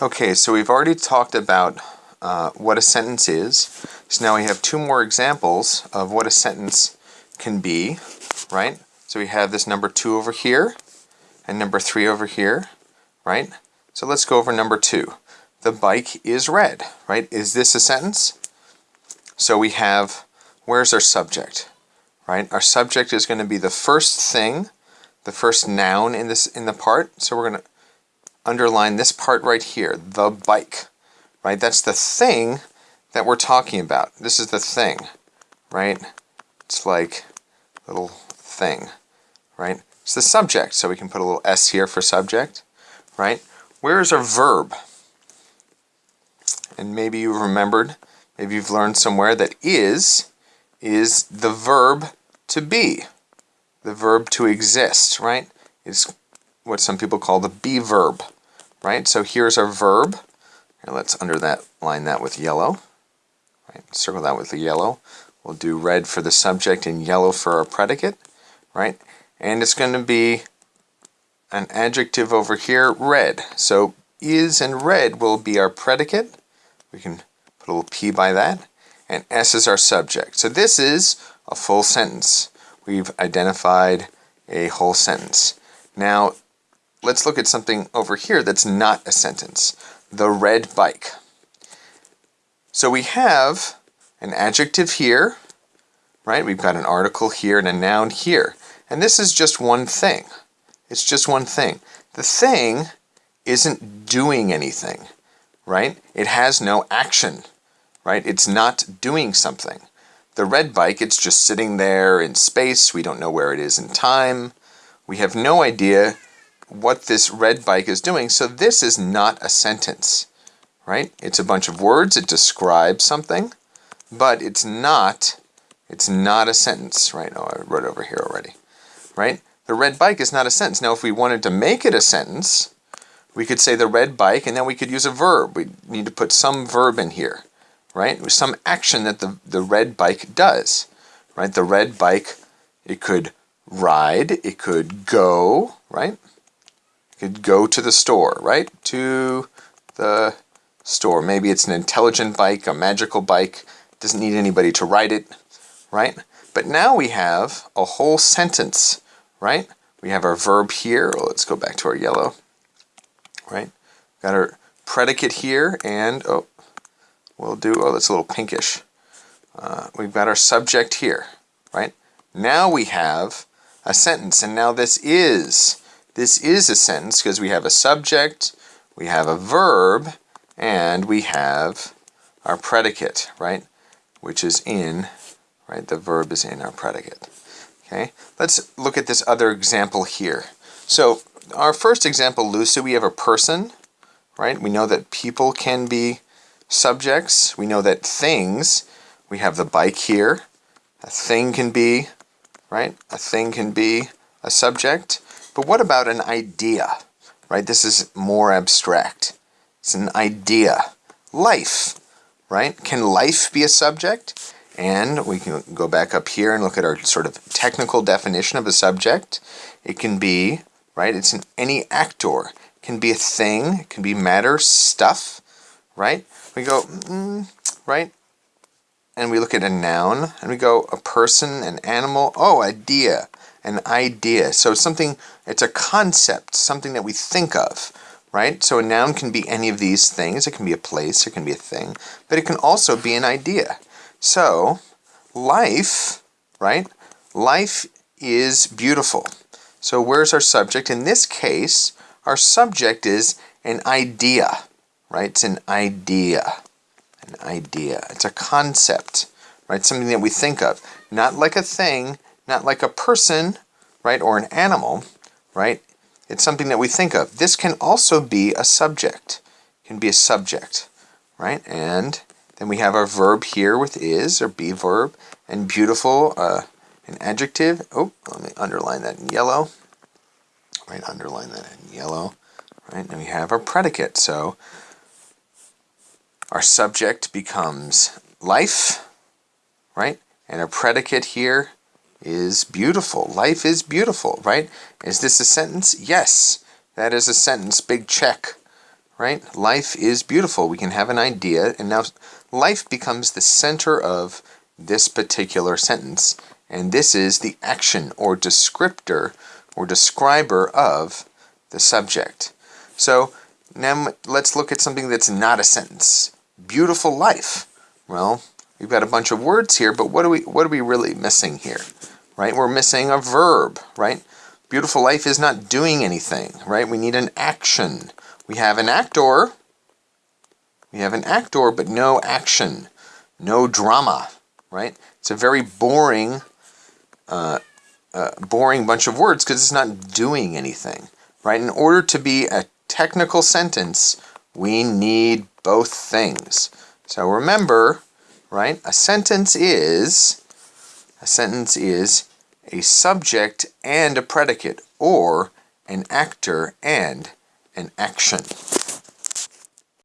Okay, so we've already talked about uh, what a sentence is. So now we have two more examples of what a sentence can be, right? So we have this number 2 over here and number 3 over here, right? So let's go over number 2. The bike is red, right? Is this a sentence? So we have, where's our subject, right? Our subject is going to be the first thing, the first noun in this in the part. So we're going to underline this part right here, the bike, right? That's the thing that we're talking about. This is the thing, right? It's like little thing, right? It's the subject, so we can put a little S here for subject, right? Where is our verb? And maybe you remembered, maybe you've learned somewhere that is, is the verb to be, the verb to exist, right? It's what some people call the be verb right? So here's our verb. Let's under that line that with yellow. Right? Circle that with the yellow. We'll do red for the subject and yellow for our predicate, right? And it's going to be an adjective over here, red. So is and red will be our predicate. We can put a little p by that. And s is our subject. So this is a full sentence. We've identified a whole sentence. Now, let's look at something over here that's not a sentence. The red bike. So we have an adjective here, right? We've got an article here and a noun here. And this is just one thing. It's just one thing. The thing isn't doing anything, right? It has no action, right? It's not doing something. The red bike, it's just sitting there in space. We don't know where it is in time. We have no idea what this red bike is doing. So this is not a sentence, right? It's a bunch of words. It describes something, but it's not, it's not a sentence, right? Oh, I wrote over here already, right? The red bike is not a sentence. Now, if we wanted to make it a sentence, we could say the red bike, and then we could use a verb. We need to put some verb in here, right? Some action that the, the red bike does, right? The red bike, it could ride, it could go, right? Could go to the store, right? To the store. Maybe it's an intelligent bike, a magical bike, doesn't need anybody to ride it, right? But now we have a whole sentence, right? We have our verb here. Let's go back to our yellow, right? Got our predicate here, and oh, we'll do, oh, that's a little pinkish. Uh, we've got our subject here, right? Now we have a sentence, and now this is this is a sentence because we have a subject, we have a verb, and we have our predicate, right? Which is in, right? The verb is in our predicate. Okay, let's look at this other example here. So our first example, Lucy, we have a person, right? We know that people can be subjects. We know that things, we have the bike here. A thing can be, right? A thing can be a subject. But what about an idea? Right? This is more abstract. It's an idea. Life, right? Can life be a subject? And we can go back up here and look at our sort of technical definition of a subject. It can be, right? It's an any actor. It can be a thing. It can be matter, stuff, right? We go, mm, right? And we look at a noun and we go a person, an animal, oh, idea an idea. So something, it's a concept, something that we think of, right? So a noun can be any of these things. It can be a place, it can be a thing, but it can also be an idea. So life, right? Life is beautiful. So where's our subject? In this case, our subject is an idea, right? It's an idea, an idea. It's a concept, right? Something that we think of. Not like a thing, not like a person, right, or an animal, right? It's something that we think of. This can also be a subject. Can be a subject, right? And then we have our verb here with is, or be verb, and beautiful, uh, an adjective. Oh, let me underline that in yellow. Right, underline that in yellow. Right, and we have our predicate. So our subject becomes life, right? And our predicate here is beautiful. Life is beautiful, right? Is this a sentence? Yes, that is a sentence. Big check, right? Life is beautiful. We can have an idea, and now life becomes the center of this particular sentence. And this is the action or descriptor or describer of the subject. So now let's look at something that's not a sentence. Beautiful life. Well, we've got a bunch of words here, but what are we what are we really missing here? Right? We're missing a verb, right? Beautiful life is not doing anything, right? We need an action. We have an actor. We have an actor, but no action, no drama, right? It's a very boring, uh, uh, boring bunch of words because it's not doing anything, right? In order to be a technical sentence, we need both things. So remember, right? A sentence is a sentence is a subject and a predicate or an actor and an action.